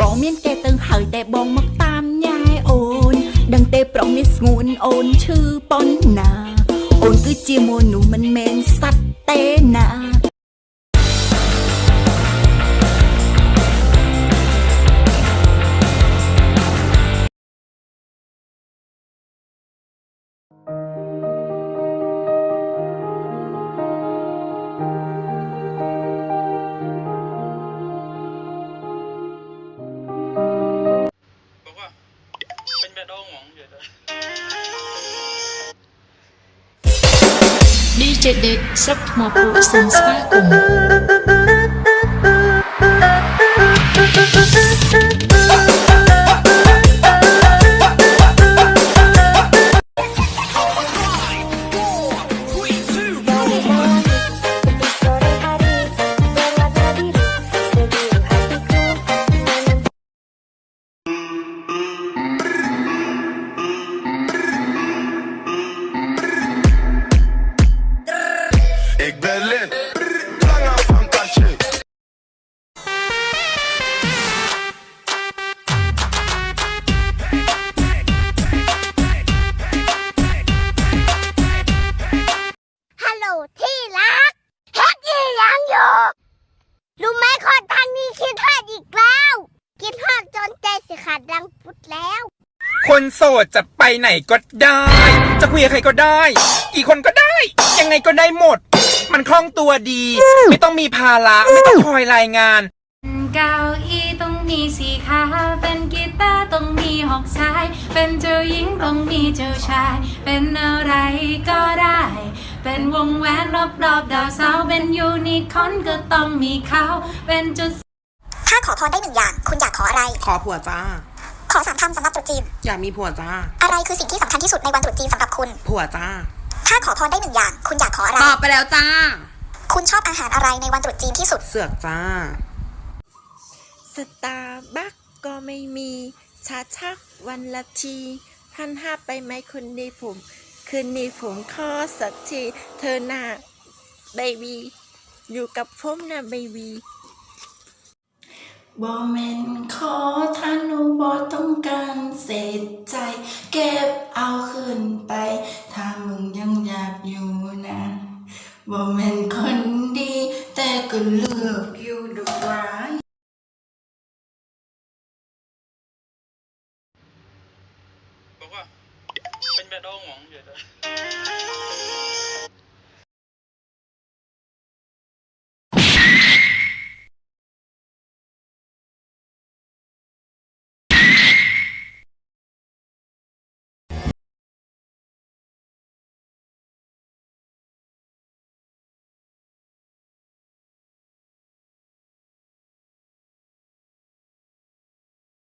បងមានគេទៅហើយតែបងមកតាមញ៉ែអូន ដឹងទេប្រុសនេះស្ងួនអូនឈឺប៉ុណ្ណា អូនគឺជាមនុស្សមិនមែនសត្វទេណា DJ Date ស្រុកថ្មពូកសូមស្វាគមន៍ 'Ik ben lid, Lange van kastje.. ฮัลโหลที่รักเฮ็ดยี่ยังอยู่ รู้ไหมคนทางนี้คิดพลาดอีกแล้ว คิดพลาดจนใจสิขาดดังพุดแล้ว คนโสดจะไปไหนก็ได้ จะคุยกับใครก็ได้ กี่คนก็ได้ ยังไงก็ได้หมด มันคล่องตัวดี ไม่ต้องมีภาระไม่ต้องคอยรายงาน เก้าอี้ต้องมีสี่ขาเป็นกีตาร์ต้องมีหกสาย เป็นเจ้าหญิงต้องมีเจ้าชาย เป็นอะไรก็ได้ เป็นวงแหวนรอบรอบๆดาวเสาร์เป็นยูนิคอร์นก็ต้องมีเขาเป็นจุด ถ้าขอพรได้หนึ่งอย่าง คุณอยากขออะไร ขอผัวจ้า ขอสามคำสำหรับต รุษจีน อยากมีผัวจ้า อะไรคือสิ่งที่สำคัญที่สุดในวันตรุษจีนสำหรับคุณ ผัวจ้า ถ้าขอพรได้หนึ่งอย่าง คุณอยากขออะไร ตอบไปแล้วจ้า คุณชอบอาหารอะไรในวันตรุษจีนที่สุด เสือกจ้า สตาร์บัคก็ไม่มีชาชักวันละทีพันห้าไปไหมคุณดีผม คืนนี้ผมขอสักที เธอหน้าเบบีอยู่กับผมนะเบบี บอแมนขอท่านุบอต้องการเศษใจ เก็บเอาคืนไป ถ้ามึงยังอยากอยู่นะบอแมนคนดี แต่ก็เลือกอยู่ดอกไม้บอกว่าเป็นแบบ đau ngón vậy đó